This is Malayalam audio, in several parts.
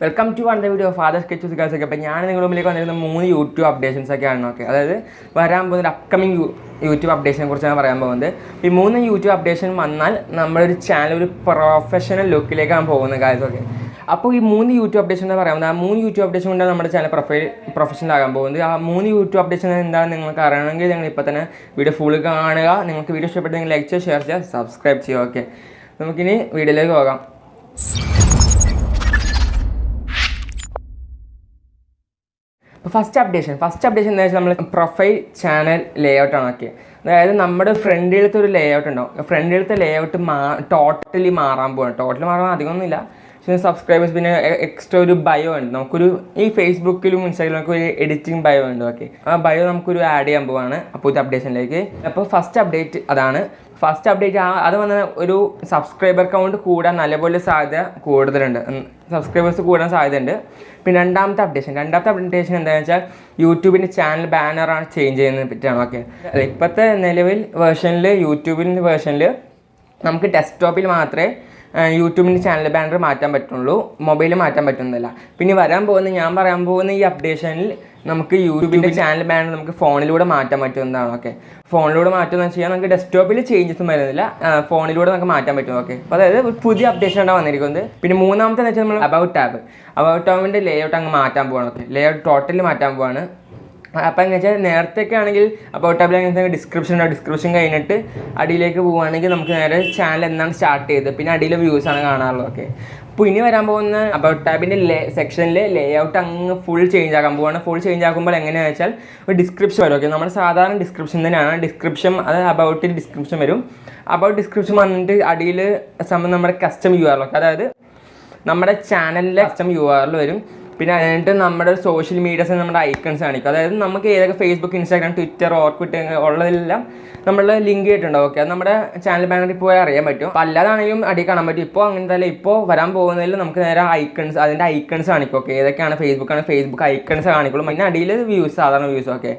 Welcome to one video father sketches girls ഒക്കെ അപ്പോൾ ഞാൻ നിങ്ങളുടെ മുമ്പിലേക്ക് വന്നിരുന്ന മൂന്ന് യൂട്യൂബ് അപ്ഡേഷൻസ് ഒക്കെ ആണ് ഓക്കെ അതായത് വരാൻ പോകുന്ന അപ്കമിങ് യൂട്യൂബ് അപ്ഡേഷനെ കുറിച്ചാണ് പറയാൻ പോകുന്നത്. ഈ മൂന്ന് യൂട്യൂബ് അപ്ഡേഷൻ വന്നാൽ നമ്മളൊരു ചാനൽ ഒരു പ്രൊഫഷണൽ ലുക്കിലേക്കാണ് പോകുന്നത് ഗായ്സ് ഓക്കെ? അപ്പോൾ ഈ മൂന്ന് യൂട്യൂബ് അപ്ഡേഷൻ എന്ന് പറയുന്നത് ആ മൂന്ന് യൂട്യൂബ് അപ്ഡേഷൻ കൊണ്ടാണ് നമ്മുടെ ചാനൽ പ്രൊഫൈൽ പ്രൊഫഷണൽ ആകാൻ പോകുന്നത്. ആ മൂന്ന് യൂട്യൂബ് അപ്ഡേഷൻ എന്താണെന്ന് നിങ്ങൾക്ക് അറിയണമെങ്കിൽ നിങ്ങൾ ഇപ്പോൾ തന്നെ വീഡിയോ ഫുൾ കാണുക. നിങ്ങൾക്ക് വീഡിയോ ഇഷ്ടപ്പെട്ടെങ്കിൽ ലൈക്ക് ചെയ്യുക ഷെയർ ചെയ്യുക സബ്സ്ക്രൈബ് ചെയ്യുക ഓക്കെ നമുക്കിനി വീഡിയോയിലേക്ക് പോകാം. ഫസ്റ്റ് അപ്ഡേഷൻ ഫസ്റ്റ് അപ്ഡേഷൻ എന്താ വെച്ചാൽ നമ്മൾ പ്രൊഫൈൽ ചാനൽ ലേ ഔട്ടാണ് ഓക്കെ അതായത് നമ്മുടെ ഫ്രണ്ടിലത്തെ ഒരു ലേ ഔട്ട് ഉണ്ടാവും ഫ്രണ്ടിലത്തെ ലേ ഔട്ട് മാ ടോട്ടലി മാറാൻ പോവാണ്. ടോട്ടലി മാറാൻ അധികമൊന്നുമില്ല പക്ഷേ സബ്സ്ക്രൈബേഴ്സ് പിന്നെ എക്സ്ട്രാ ഒരു ബയോ ഉണ്ട്. നമുക്കൊരു ഈ ഫേസ്ബുക്കിലും ഇൻസ്റ്റാഗ്രാമിലൊക്കെ ഒരു എഡിറ്റിംഗ് ബയോ ഉണ്ട്. ഓക്കെ ആ ബയോ നമുക്കൊരു ആഡ് ചെയ്യാൻ പോവാണ്. ഇത് അപ്ഡേഷനിലേക്ക് അപ്പോൾ ഫസ്റ്റ് അപ്ഡേറ്റ് അതാണ്. ഫസ്റ്റ് അപ്ഡേറ്റ് ആ അത് വന്ന ഒരു സബ്സ്ക്രൈബർ കൗണ്ട് കൂടാൻ നല്ലപോലെ സാധ്യത കൂടുതലുണ്ട്. സബ്സ്ക്രൈബേഴ്സ് കൂടാൻ സാധ്യതയുണ്ട്. പിന്നെ രണ്ടാമത്തെ അപ്ഡേഷൻ രണ്ടാമത്തെ അപ്ഡേഷൻ എന്താണെന്ന് വെച്ചാൽ യൂട്യൂബിന്റെ ചാനൽ ബാനറാണ് ചേഞ്ച് ചെയ്യുന്നത് പറ്റിയാണ്. ഓക്കെ ഇപ്പോഴത്തെ നിലവിൽ വേർഷനിൽ യൂട്യൂബിന്റെ വേർഷനിൽ നമുക്ക് ഡെസ്ക്ടോപ്പിൽ മാത്രമേ യൂട്യൂബിന്റെ ചാനൽ ബാനർ മാറ്റാൻ പറ്റുള്ളൂ മൊബൈൽ മാറ്റാൻ പറ്റുന്നില്ല. പിന്നെ വരാൻ പോകുന്ന ഞാൻ പറയാൻ പോകുന്ന ഈ അപ്ഡേഷനിൽ നമുക്ക് യൂട്യൂബിന്റെ ചാനൽ ബാനർ നമുക്ക് ഫോണിലൂടെ മാറ്റാൻ പറ്റുന്നതാണ് ഓക്കെ ഫോണിലൂടെ മാറ്റുമെന്ന് വെച്ച് കഴിഞ്ഞാൽ നമുക്ക് ഡെസ്ക്ടോപ്പിൽ ചേഞ്ചസ് വരുന്നില്ല. ഫോണിലൂടെ നമുക്ക് മാറ്റാൻ പറ്റും ഓക്കെ അപ്പോൾ അതായത് ഒരു പുതിയ അപ്ഡേഷൻ ആണ് വന്നിരിക്കുന്നത്. പിന്നെ മൂന്നാമത്തെ എന്ന് വെച്ചാൽ നമ്മൾ അബൌട്ട് ടാബ് അബൌട്ട് ടാബിന്റെ ലേ ഔട്ട് അങ്ങ് മാറ്റാൻ പോവാണ് ഓക്കെ ലേ ഔട്ട് ടോട്ടലി മാറ്റാൻ പോവാണ്. അപ്പം എന്ന് വെച്ചാൽ നേരത്തെയൊക്കെ ആണെങ്കിൽ അപ്പോൾ ടാബിൽ അങ്ങനത്തെ ഡിസ്ക്രിപ്ഷൻ ഉണ്ടാവും ഡിസ്ക്രിപ്ഷൻ കഴിഞ്ഞിട്ട് അടിയിലേക്ക് പോവുകയാണെങ്കിൽ നമുക്ക് നേരെ ചാനൽ എന്നാണ് സ്റ്റാർട്ട് ചെയ്തത്. പിന്നെ അടിയിലെ വ്യൂസ് ആണ് കാണാറുള്ളത്. ഓക്കെ അപ്പോൾ ഇനി വരാൻ പോകുന്ന അബൌട്ട് ടാബിന്റെ ലേ സെക്ഷനിൽ ലേ ഔട്ട് അങ്ങ് ഫുൾ ചേഞ്ച് ആക്കാൻ പോവാണ് ഫുൾ ചേഞ്ച് ആക്കുമ്പോൾ എങ്ങനെയാണെന്ന് വെച്ചാൽ ഒരു ഡിസ്ക്രിപ്ഷൻ വരും. ഓക്കെ നമ്മുടെ സാധാരണ ഡിസ്ക്രിപ്ഷൻ തന്നെയാണ്. ഡിസ്ക്രിപ്ഷൻ അത് അബൌട്ടിൽ ഡിസ്ക്രിപ്ഷൻ വരും. അബൌട്ട് ഡിസ്ക്രിപ്ഷൻ വന്നിട്ട് അടിയിൽ സംബന്ധം നമ്മുടെ കസ്റ്റം യു ആറിലൊക്കെ അതായത് നമ്മുടെ ചാനലിലെ കസ്റ്റം യു ആറിൽ വരും. പിന്നെ അതിനായിട്ട് നമ്മുടെ സോഷ്യൽ മീഡിയസ് നമ്മുടെ ഐക്കൺസ് കാണിക്കും. അതായത് നമുക്ക് ഏതൊക്കെ ഫേസ്ബുക്ക് ഇൻസ്റ്റാഗ്രാം ട്വിറ്റർ ഓർക്കിട്ട് ഉള്ളതെല്ലാം നമ്മൾ ലിങ്ക് ചെയ്തിട്ടുണ്ടാവും ഓക്കെ അത് നമ്മുടെ ചാനൽ ബാനറിൽ പോയി അറിയാൻ പറ്റും. അപ്പോൾ അല്ലാതാണെങ്കിലും അടി കാണാൻ പറ്റും. ഇപ്പോൾ അങ്ങനെ തന്നെ ഇപ്പോൾ വരാൻ പോകുന്നതിൽ നമുക്ക് നേരെ ഐക്കൺസ് അതിന്റെ ഐക്കൺസ് കാണിക്കും. ഓക്കെ ഏതൊക്കെയാണ് ആണ് ഫേസ്ബുക്ക് ഐക്കൺസ് കാണിക്കുള്ളൂ. പിന്നെ അടിയിൽ വ്യൂസ് സാധാരണ വ്യൂസ് ഓക്കെ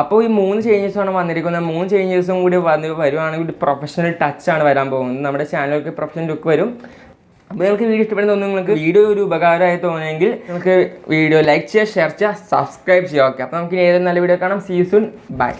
അപ്പോൾ ഈ മൂന്ന് ചേഞ്ചസ് ആണ് വന്നിരിക്കുന്നത്. മൂന്ന് ചേഞ്ചസും കൂടി വന്ന് വരുവാണെങ്കിൽ പ്രൊഫഷണൽ ടച്ചാണ് വരാൻ പോകുന്നത്. നമ്മുടെ ചാനലൊക്കെ പ്രൊഫഷണൽ ലുക്ക് വരും. അപ്പോൾ നിങ്ങൾക്ക് വീഡിയോ ഇഷ്ടപ്പെടുന്ന നിങ്ങൾക്ക് വീഡിയോ ഒരു ഉപകാരമായി തോന്നുമെങ്കിൽ നിങ്ങൾക്ക് വീഡിയോ ലൈക്ക് ചെയ്യുക ഷെയർ ചെയ്യുക സബ്സ്ക്രൈബ് ചെയ്യുക. ഓക്കെ അപ്പോൾ നമുക്ക് ഇനി ഏതൊരു നല്ല വീഡിയോ കാണാം. See soon by